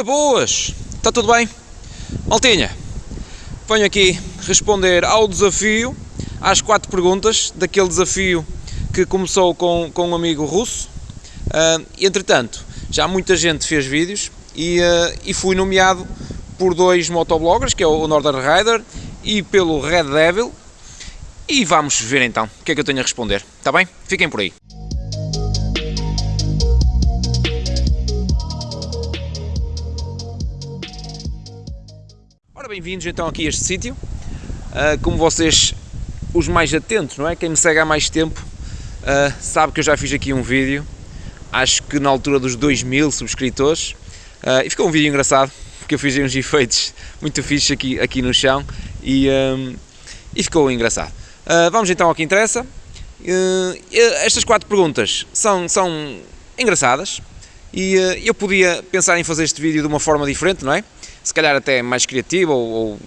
Ora boas, está tudo bem? Maltinha, venho aqui responder ao desafio, às quatro perguntas daquele desafio que começou com, com um amigo russo. Uh, entretanto, já muita gente fez vídeos e, uh, e fui nomeado por dois motobloggers, que é o Northern Rider e pelo Red Devil. E vamos ver então o que é que eu tenho a responder, está bem? Fiquem por aí. Bem-vindos então aqui a este sítio. Uh, como vocês, os mais atentos, não é? Quem me segue há mais tempo uh, sabe que eu já fiz aqui um vídeo, acho que na altura dos 2000 subscritores, uh, e ficou um vídeo engraçado, porque eu fiz uns efeitos muito fixos aqui, aqui no chão e, um, e ficou engraçado. vamos então ao que interessa. estas quatro perguntas são, são engraçadas e eu podia pensar em fazer este vídeo de uma forma diferente, não é? se calhar até mais criativa ou, ou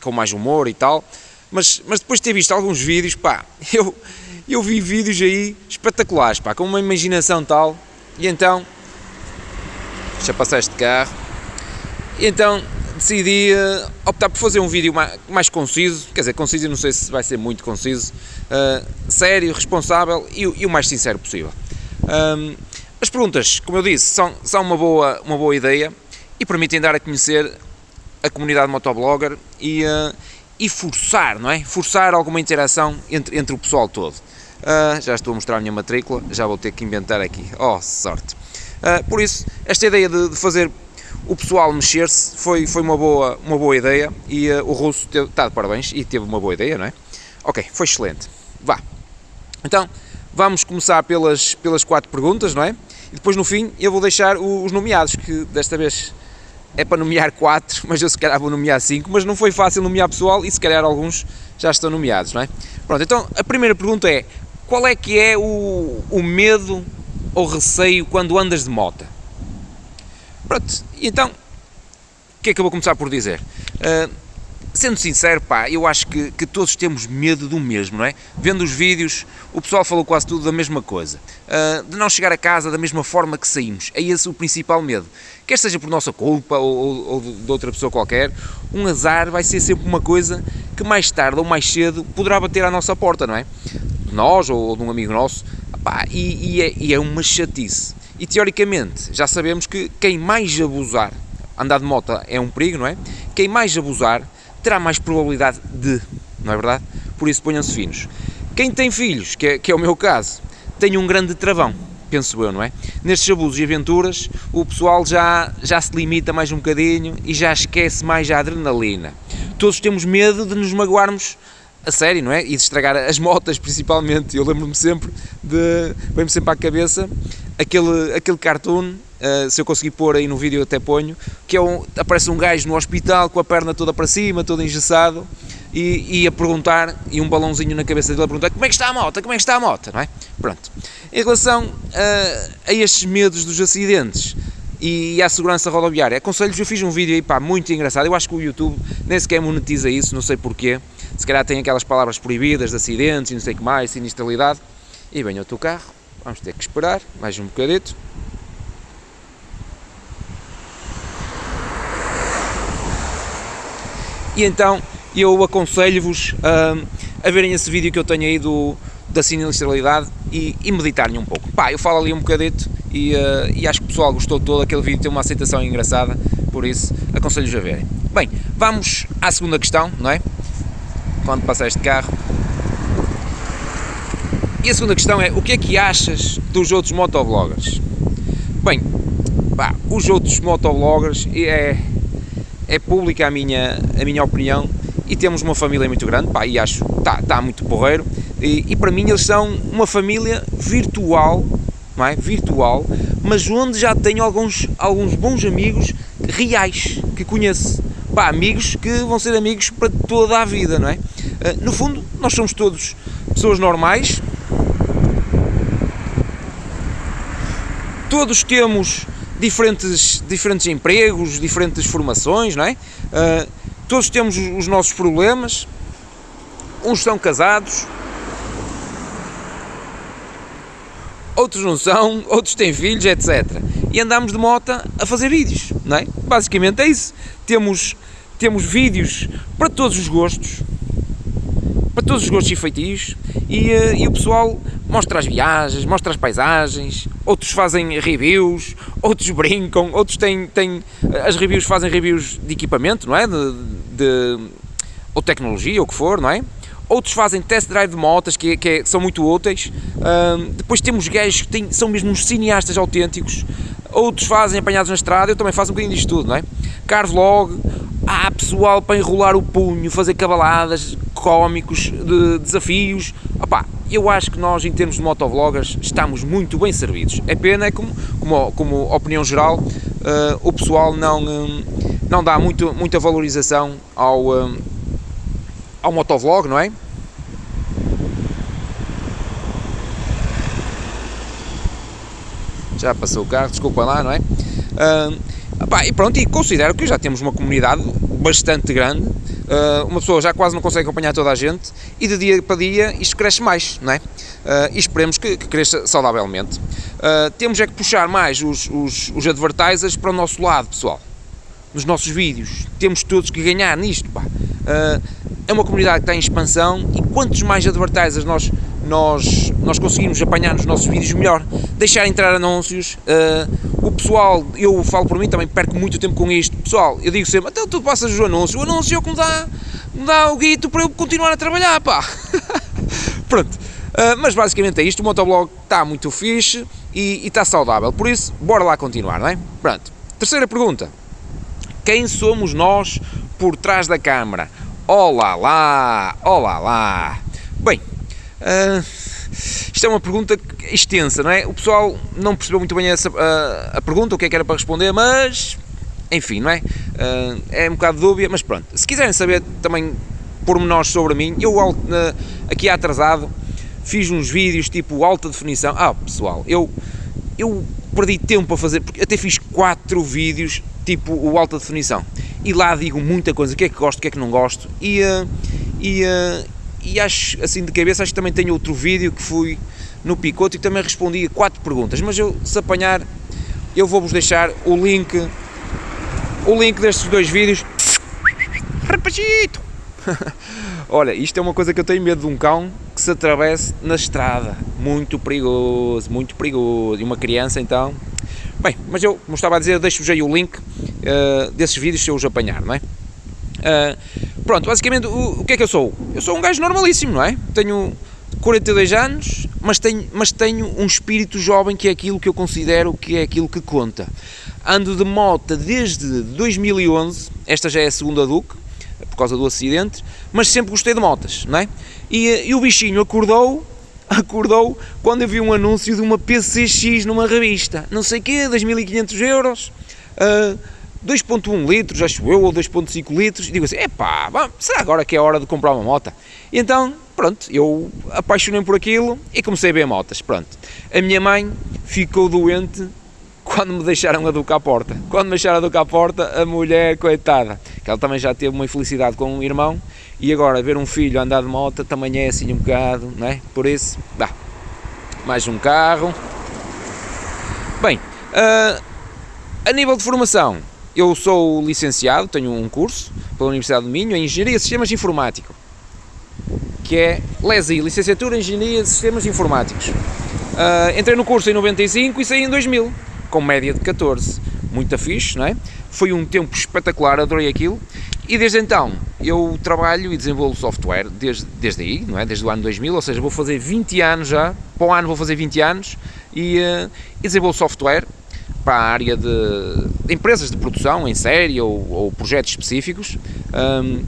com mais humor e tal, mas, mas depois de ter visto alguns vídeos, pá, eu, eu vi vídeos aí espetaculares, pá, com uma imaginação tal, e então, já passar este carro, e então decidi uh, optar por fazer um vídeo mais, mais, conciso, quer dizer, conciso, não sei se vai ser muito conciso, uh, sério, responsável e, e, o mais sincero possível. Um, as perguntas, como eu disse, são, são uma, boa, uma boa ideia, e permitem dar a conhecer a comunidade motoblogger e, uh, e forçar, não é? Forçar alguma interação entre, entre o pessoal todo. Uh, já estou a mostrar a minha matrícula, já vou ter que inventar aqui. Oh, sorte! Uh, por isso, esta ideia de, de fazer o pessoal mexer-se foi, foi uma, boa, uma boa ideia e uh, o russo está de parabéns e teve uma boa ideia, não é? Ok, foi excelente. Vá. Então, vamos começar pelas, pelas quatro perguntas, não é? E depois no fim eu vou deixar os nomeados, que desta vez é para nomear 4, mas eu se calhar vou nomear 5, mas não foi fácil nomear pessoal e se calhar alguns já estão nomeados, não é? Pronto, então a primeira pergunta é, qual é que é o, o medo ou receio quando andas de moto? Pronto, então, o que é que eu vou começar por dizer? Uh, sendo sincero, pá, eu acho que, que todos temos medo do mesmo, não é? Vendo os vídeos, o pessoal falou quase tudo da mesma coisa. Uh, de não chegar a casa da mesma forma que saímos. É esse o principal medo. Quer seja por nossa culpa ou, ou, ou de outra pessoa qualquer, um azar vai ser sempre uma coisa que mais tarde ou mais cedo poderá bater à nossa porta, não é? De nós ou, ou de um amigo nosso. Pá, e, e, é, e é uma chatice. E teoricamente, já sabemos que quem mais abusar, andar de moto é um perigo, não é? Quem mais abusar terá mais probabilidade de, não é verdade? Por isso ponham-se finos. Quem tem filhos, que é, que é o meu caso, tem um grande travão, penso eu, não é? Nestes abusos e aventuras, o pessoal já, já se limita mais um bocadinho e já esquece mais a adrenalina. Todos temos medo de nos magoarmos a sério, não é? E de estragar as motas, principalmente. Eu lembro-me sempre de. vem-me sempre à cabeça aquele, aquele cartoon Uh, se eu conseguir pôr aí no vídeo eu até ponho, que é um, aparece um gajo no hospital com a perna toda para cima, todo engessado, e, e, a perguntar, e um balãozinho na cabeça dele a perguntar como é que está a moto, como é que está a moto, não é? Pronto. Em relação uh, a estes medos dos acidentes e à segurança rodoviária, aconselho-vos, eu fiz um vídeo aí, pá, muito engraçado, eu acho que o YouTube nem sequer monetiza isso, não sei porquê, se calhar tem aquelas palavras proibidas de acidentes e não sei o que mais, sinistralidade, e vem o teu carro, vamos ter que esperar mais um bocadito, e então eu aconselho-vos a, a verem esse vídeo que eu tenho aí do, da sinistralidade e, e meditarem um pouco. Pá, eu falo ali um bocadito e, uh, e acho que o pessoal gostou todo, aquele vídeo tem uma aceitação engraçada, por isso aconselho-vos a verem. Bem, vamos à segunda questão, não é? Quando passa este carro. E a segunda questão é, o que é que achas dos outros motovloggers? Bem, pá, os outros motovloggers é, é pública a minha, a minha opinião e temos uma família muito grande, pá, e acho está, está muito porreiro, e, e, para mim eles são uma família virtual, não é? Virtual, mas onde já tenho alguns, alguns bons amigos reais que conheço, pá, amigos que vão ser amigos para toda a vida, não é? Ah, no fundo, nós somos todos pessoas normais, todos temos diferentes, diferentes empregos, diferentes formações, não é? Uh, todos temos os nossos problemas, uns são casados, outros não são, outros têm filhos, etc. e andamos de moto a fazer vídeos, não é? Basicamente é isso. Temos, temos vídeos para todos os gostos, para todos os gostos e feitios, e, uh, e o pessoal mostra as viagens, mostra as paisagens, outros fazem reviews, outros brincam, outros têm, têm as reviews fazem reviews de equipamento, não é? De, de, ou tecnologia, ou o que for, não é? Outros fazem test drive de motas, que, que, é, que são muito úteis. depois temos gajos que têm, são mesmo uns cineastas autênticos. Outros fazem apanhados na estrada, eu também faço um bocadinho disto tudo, não é? Car vlog, há pessoal para enrolar o punho, fazer cavaladas, cómicos, de desafios. Opá, eu acho que nós, em termos de motovloggers, estamos muito bem servidos. É pena, é como, como, como opinião geral, uh, o pessoal não, um, não dá muito, muita valorização ao, um, ao motovlog, não é? Já passou o carro, desculpa lá, não é? Uh, pá, e pronto, e considero que já temos uma comunidade bastante grande uh, uma pessoa já quase não consegue acompanhar toda a gente e de dia para dia isto cresce mais, não é? Uh, e esperemos que, que cresça saudavelmente. Uh, temos é que puxar mais os, os, os advertisers para o nosso lado, pessoal. Nos nossos vídeos. Temos todos que ganhar nisto, pá. É uma comunidade que está em expansão e quantos mais advertisers nós nós, nós conseguimos apanhar nos nossos vídeos melhor, deixar entrar anúncios, uh, o pessoal, eu falo por mim também, perco muito tempo com isto, pessoal, eu digo sempre, até tu passas o anúncio, o anúncio é o que me dá, me dá o guito para eu continuar a trabalhar, pá, pronto, uh, mas basicamente é isto, o motoblog está muito fixe e, e está saudável, por isso, bora lá continuar, não é? Pronto, terceira pergunta, quem somos nós por trás da câmara? Olá lá, olá lá, bem, Uh, isto é uma pergunta extensa, não é? O pessoal não percebeu muito bem essa, a, a pergunta, o que é que era para responder, mas enfim, não é? Uh, é um bocado dúbia, mas pronto. Se quiserem saber também pormenores sobre mim, eu aqui atrasado fiz uns vídeos tipo alta definição. Ah, pessoal, eu, eu perdi tempo a fazer, porque até fiz quatro vídeos tipo o alta definição. E lá digo muita coisa, o que é que gosto, o que é que não gosto. E, uh, e, uh, e acho, assim de cabeça, acho que também tenho outro vídeo que fui no Picoto e também respondi a quatro perguntas, mas eu, se apanhar, eu vou-vos deixar o link, o link destes dois vídeos. Rapazito! Olha, isto é uma coisa que eu tenho medo de um cão que se atravesse na estrada. Muito perigoso, muito perigoso. E uma criança, então... Bem, mas eu, como estava a dizer, deixo-vos aí o link uh, desses vídeos se eu os apanhar, não é? Uh, pronto, basicamente, o, o, que é que eu sou? Eu sou um gajo normalíssimo, não é? Tenho 42 anos, mas tenho, mas tenho um espírito jovem que é aquilo que eu considero que é aquilo que conta. Ando de moto desde 2011, esta já é a segunda Duke, por causa do acidente, mas sempre gostei de motas, não é? E, e o bichinho acordou, acordou quando eu vi um anúncio de uma PCX numa revista, não sei o quê, 2.500 euros, uh, 2.1 litros, acho eu, ou 2.5 litros, e digo assim, epá, será agora que é hora de comprar uma moto? E então, pronto, eu apaixonei por aquilo e comecei a ver motas, pronto. A minha mãe ficou doente quando me deixaram a Duca à porta. Quando me deixaram a Duca à porta, a mulher, coitada, que ela também já teve uma infelicidade com um irmão, e agora ver um filho andar de moto também é assim um bocado, não é? Por isso, dá, mais um carro. Bem, uh, a nível de formação, eu sou licenciado, tenho um curso pela Universidade do Minho em Engenharia de Sistemas Informáticos, que é LESI, Licenciatura em Engenharia de Sistemas Informáticos. Uh, entrei no curso em 95 e saí em 2000, com média de 14. Muito fixe, não é? Foi um tempo espetacular, adorei aquilo. E desde então eu trabalho e desenvolvo software desde, desde aí, não é? Desde o ano 2000, ou seja, vou fazer 20 anos já, para o ano vou fazer 20 anos e, uh, e desenvolvo software para a área de, de empresas de produção em série ou, ou projetos específicos. Um,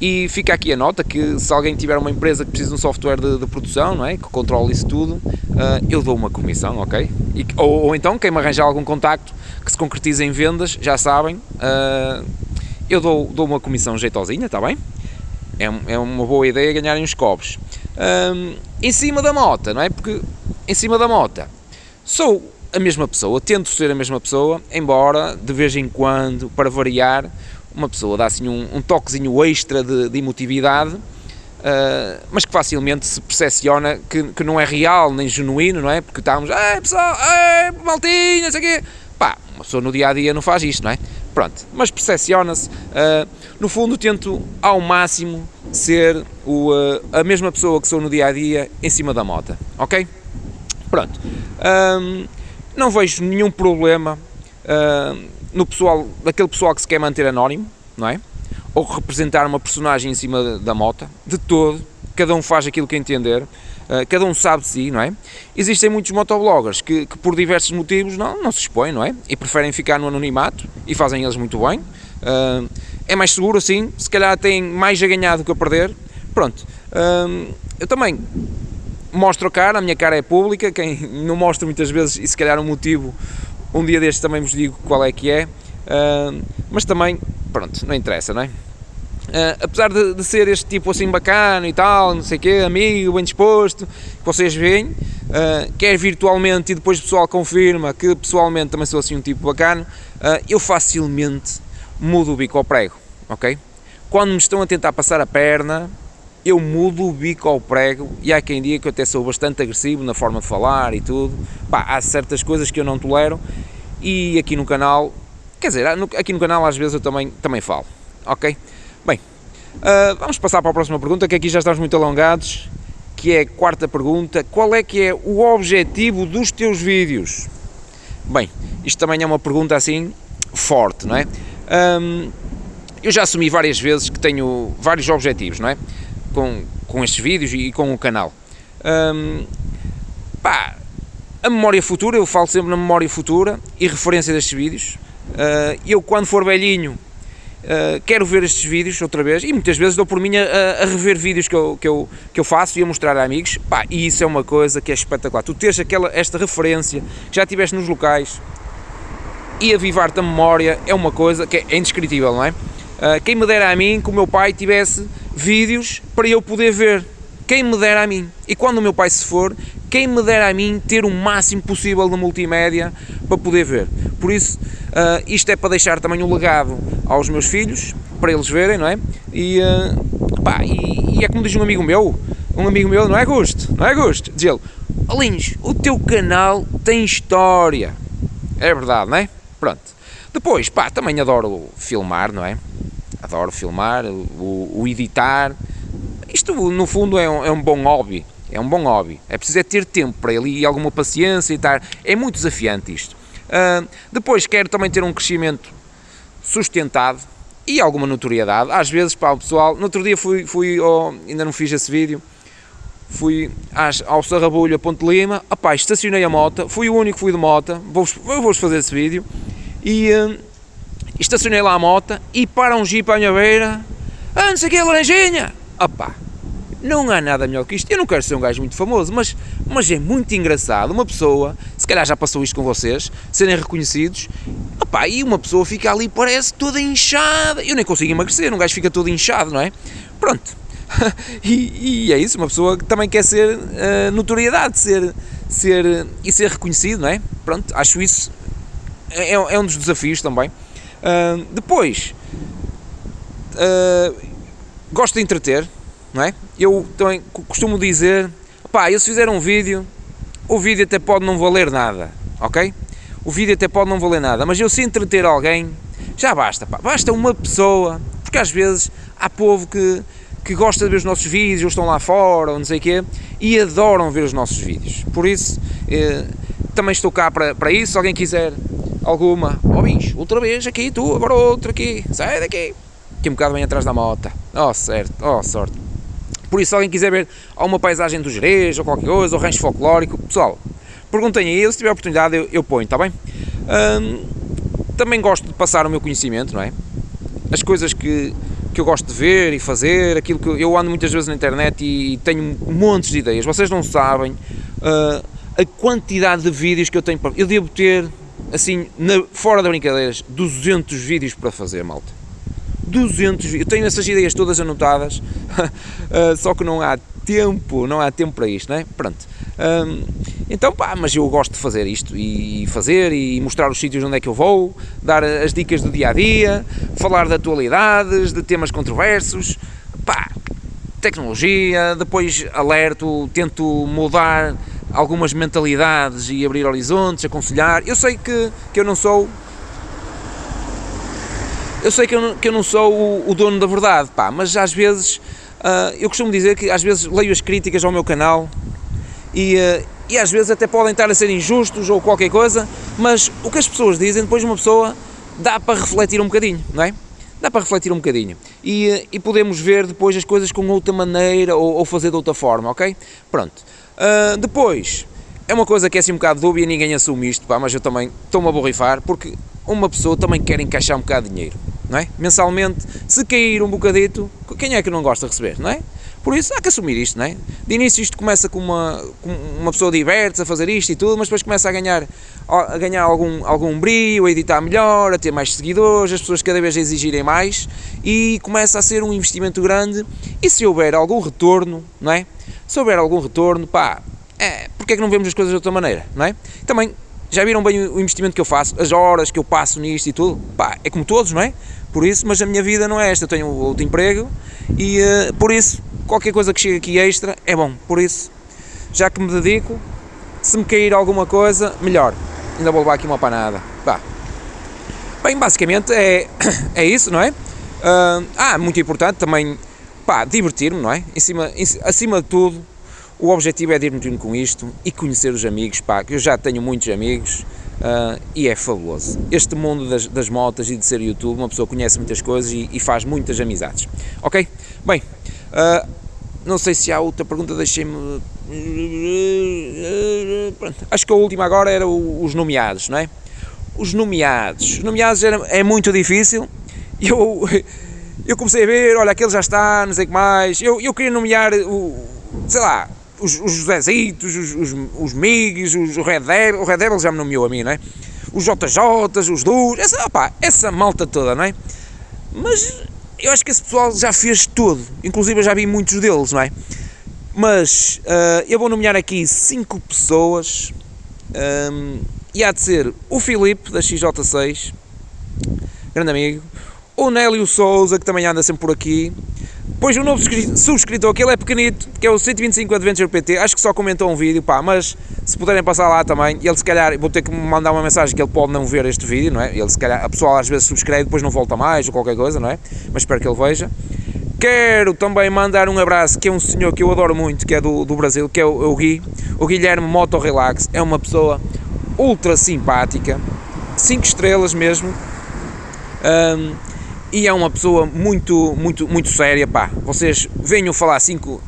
e fica aqui a nota que se alguém tiver uma empresa que precisa de um software de, de produção, não é? que controle isso tudo, uh, eu dou uma comissão, ok? E, ou, ou, então, quem me arranjar algum contacto que se concretize em vendas, já sabem, uh, eu dou, dou uma comissão jeitosinha, está bem? É, é uma boa ideia ganharem os cobres. Um, em cima da moto, não é? Porque em cima da moto sou a mesma pessoa, tento ser a mesma pessoa, embora de vez em quando, para variar, uma pessoa dá assim um, um toquezinho extra de, de emotividade, uh, mas que facilmente se percepciona que, que não é real nem genuíno, não é? Porque estamos, ei pessoal, ei maltinha, sei quê. Pá, uma pessoa no dia a dia não faz isto, não é? Pronto, mas percepciona-se. Uh, no fundo, tento ao máximo ser o, uh, a mesma pessoa que sou no dia a dia em cima da moto, ok? Pronto, um, não vejo nenhum problema uh, no pessoal, daquele pessoal que se quer manter anónimo, não é? Ou representar uma personagem em cima da moto, de todo, cada um faz aquilo que entender, uh, cada um sabe de si, não é? Existem muitos motobloggers que, que, por diversos motivos não, não se expõem, não é? E preferem ficar no anonimato e fazem eles muito bem. Uh, é mais seguro assim, se calhar têm mais a ganhar do que a perder. Pronto, uh, eu também mostro a cara, a minha cara é pública, quem não mostra muitas vezes, e se calhar um motivo, um dia destes também vos digo qual é que é, uh, mas também, pronto, não interessa, não é? Uh, apesar de, de, ser este tipo assim bacana e tal, não sei o quê, amigo, bem disposto, que vocês veem, uh, quer virtualmente e depois o pessoal confirma que pessoalmente também sou assim um tipo bacana, uh, eu facilmente mudo o bico ao prego, ok? Quando me estão a tentar passar a perna, eu mudo o bico ao prego e há quem diga que eu até sou bastante agressivo na forma de falar e tudo. Pá, há certas coisas que eu não tolero e aqui no canal, quer dizer, aqui no canal às vezes eu também, também falo, ok? Bem, uh, vamos passar para a próxima pergunta, que aqui já estamos muito alongados, que é a quarta pergunta, qual é que é o objetivo dos teus vídeos? Bem, isto também é uma pergunta assim forte, não é? Um, eu já assumi várias vezes que tenho vários objetivos, não é? Com, com estes vídeos e com o canal. Um, pá, a memória futura, eu falo sempre na memória futura e referência destes vídeos. Uh, eu, quando for velhinho, uh, quero ver estes vídeos outra vez e muitas vezes dou por mim a, a, rever vídeos que eu, que, eu, que eu faço e a mostrar a amigos. Pá, e isso é uma coisa que é espetacular. Tu tens aquela, esta referência, já estiveste nos locais e avivar-te a memória é uma coisa que é indescritível, não é? Uh, quem me dera a mim que o meu pai tivesse vídeos para eu poder ver. Quem me dera a mim. E quando o meu pai se for, quem me dera a mim ter o máximo possível de multimédia para poder ver. Por isso, uh, isto é para deixar também um legado aos meus filhos, para eles verem, não é? E, uh, pá, e, e, é como diz um amigo meu, um amigo meu, não é gosto, não é gosto, diz ele, Alinhos, o teu canal tem história. É verdade, não é? Pronto. Depois, pá, também adoro filmar, não é? Adoro filmar, o, o editar. Isto, no fundo, é um, é um bom hobby. É um bom hobby. É preciso é ter tempo para ele e alguma paciência e estar. É muito desafiante isto. Uh, depois quero também ter um crescimento sustentado e alguma notoriedade. Às vezes, para o pessoal, no outro dia fui, fui oh, ainda não fiz esse vídeo, fui às, ao Sarrabulho, a Ponte Lima, opá, estacionei a moto, fui o único que fui de moto, vou-vos vou fazer esse vídeo, e uh, estacionei lá a moto e para um jeep à minha beira, ah, não sei o que, laranjinha, opá, não há nada melhor que isto, eu não quero ser um gajo muito famoso, mas, mas é muito engraçado uma pessoa, se calhar já passou isto com vocês, serem reconhecidos, opá, e uma pessoa fica ali, parece toda inchada, eu nem consigo emagrecer, um gajo fica todo inchado, não é? Pronto, e, e, é isso, uma pessoa que também quer ser uh, notoriedade, ser, ser, e ser reconhecido, não é? Pronto, acho isso, é, é um dos desafios também, Uh, depois, uh, gosto de entreter, não é? Eu também costumo dizer, pá, eu se fizer um vídeo, o vídeo até pode não valer nada, ok? O vídeo até pode não valer nada, mas eu se entreter alguém, já basta, pá, basta uma pessoa, porque às vezes há povo que, que gosta de ver os nossos vídeos, ou estão lá fora, ou não sei o quê, e adoram ver os nossos vídeos. Por isso, eh, também estou cá para, para isso, se alguém quiser alguma, ó oh, bicho, outra vez aqui, tu, agora outra aqui, sai daqui. Aqui um bocado bem atrás da moto. Oh, certo, oh, sorte. Por isso, se alguém quiser ver alguma paisagem do Jerez ou qualquer coisa, ou rancho folclórico, pessoal, perguntem aí, se tiver oportunidade eu, eu ponho, está bem? Também gosto de passar o meu conhecimento, não é? As coisas que, que eu gosto de ver e fazer, aquilo que eu ando muitas vezes na internet e tenho montes de ideias. Vocês não sabem uh, a quantidade de vídeos que eu tenho para. Eu devo ter assim, na, fora de brincadeiras, 200 vídeos para fazer, malta. 200 Eu tenho essas ideias todas anotadas, uh, só que não há tempo, não há tempo para isto, não é? Pronto. Então, pá, mas eu gosto de fazer isto e fazer e mostrar os sítios onde é que eu vou, dar as dicas do dia a dia, falar de atualidades, de temas controversos, pá, tecnologia, depois alerto, tento mudar algumas mentalidades e abrir horizontes, aconselhar. Eu sei que, que eu não sou eu sei que eu não, que eu não sou o, o dono da verdade, pá, mas às vezes uh, eu costumo dizer que às vezes leio as críticas ao meu canal e, uh, e às vezes até podem estar a ser injustos ou qualquer coisa, mas o que as pessoas dizem, depois uma pessoa dá para refletir um bocadinho, não é? Dá para refletir um bocadinho e, uh, e podemos ver depois as coisas com outra maneira ou, ou fazer de outra forma, ok? Pronto. depois, é uma coisa que é assim um bocado dúbia, ninguém assume isto, pá, mas eu também estou-me a borrifar, porque uma pessoa também quer encaixar um bocado de dinheiro, não é? Mensalmente, se cair um bocadito, quem é que não gosta de receber, não é? Por isso há que assumir isto, não é? De início isto começa com uma, com uma pessoa diverte-se a fazer isto e tudo, mas depois começa a ganhar, a ganhar algum, algum brilho, a editar melhor, a ter mais seguidores, as pessoas cada vez a exigirem mais e começa a ser um investimento grande e se houver algum retorno, não é? Se houver algum retorno, pá, é, porque é que não vemos as coisas de outra maneira, não é? Também, já viram bem o investimento que eu faço, as horas que eu passo nisto e tudo, pá, é como todos, não é? Por isso, mas a minha vida não é esta, eu tenho outro emprego e uh, por isso, qualquer coisa que chegue aqui extra é bom, por isso, já que me dedico, se me cair alguma coisa, melhor, ainda vou levar aqui uma panada, pá. Bem, basicamente é, é isso, não é? Uh, ah, muito importante também, pá, divertir-me, não é? Em cima, em, acima de tudo, o objetivo é de ir-me com isto e conhecer os amigos, pá, que eu já tenho muitos amigos uh, e é fabuloso. Este mundo das, das motas e de ser YouTube, uma pessoa conhece muitas coisas e, e faz muitas amizades. Ok? Bem, uh, não sei se há outra pergunta, deixei-me... Acho que a última agora era os nomeados, não é? Os nomeados. Os nomeados era, é muito difícil. Eu, eu comecei a ver, olha, aquele já está, não sei o que mais. Eu, eu queria nomear o, sei lá, os, os Josézitos, os, os, os Migues, os Red Devil, o já me nomeou a mim, não é? Os JJs, os Dus, essa, opa, essa malta toda, não é? Mas eu acho que esse pessoal já fez tudo, inclusive eu já vi muitos deles, não é? Mas uh, eu vou nomear aqui cinco pessoas um, e há de ser o Filipe da XJ6, grande amigo, o Nélio Souza, que também anda sempre por aqui, Pois o novo subscritor, que ele é pequenito, que é o 125 Adventure PT, acho que só comentou um vídeo, pá, mas se puderem passar lá também, ele se calhar, vou ter que mandar uma mensagem que ele pode não ver este vídeo, não é? Ele se calhar, a pessoa às vezes subscreve, depois não volta mais ou qualquer coisa, não é? Mas espero que ele veja. Quero também mandar um abraço, que é um senhor que eu adoro muito, que é do, do Brasil, que é o, o Gui, o Guilherme Moto Relax, é uma pessoa ultra simpática, 5 estrelas mesmo, um, e é uma pessoa muito, muito, muito séria, pá. Vocês venham falar 5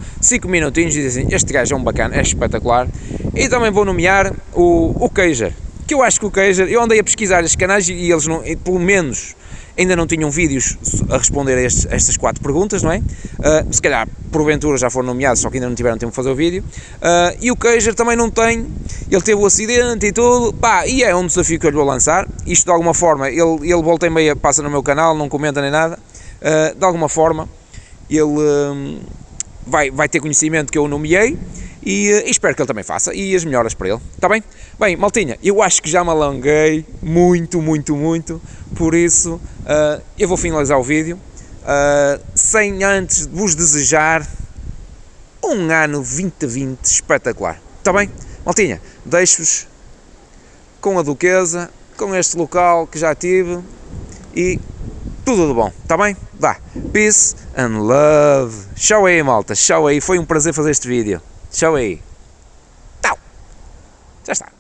minutinhos e dizem este gajo é um bacana, é espetacular. E também vou nomear o, o Keijer, que eu acho que o Keijer, eu andei a pesquisar estes canais e eles, não, pelo menos, ainda não tinham vídeos a responder a, estes, a estas quatro perguntas, não é? Uh, se calhar, porventura, já foram nomeados, só que ainda não tiveram tempo de fazer o vídeo. Uh, e o Keijer também não tem, ele teve o acidente e tudo, pá, e é um desafio que eu lhe vou lançar. Isto, de alguma forma, ele, ele volta e meia, passa no meu canal, não comenta nem nada. Uh, de alguma forma, ele vai, vai ter conhecimento que eu nomeei e, e, espero que ele também faça e as melhoras para ele, está bem? Bem, maltinha, eu acho que já me alonguei muito, muito, muito, por isso uh, eu vou finalizar o vídeo, uh, sem antes vos desejar um ano 2020 espetacular, está bem? Maltinha, deixo-vos com a Duquesa, com este local que já tive e tudo de bom, está bem? Vá, peace and love. Tchau aí, malta, tchau aí, foi um prazer fazer este vídeo. Tchau aí. Tchau. Já está.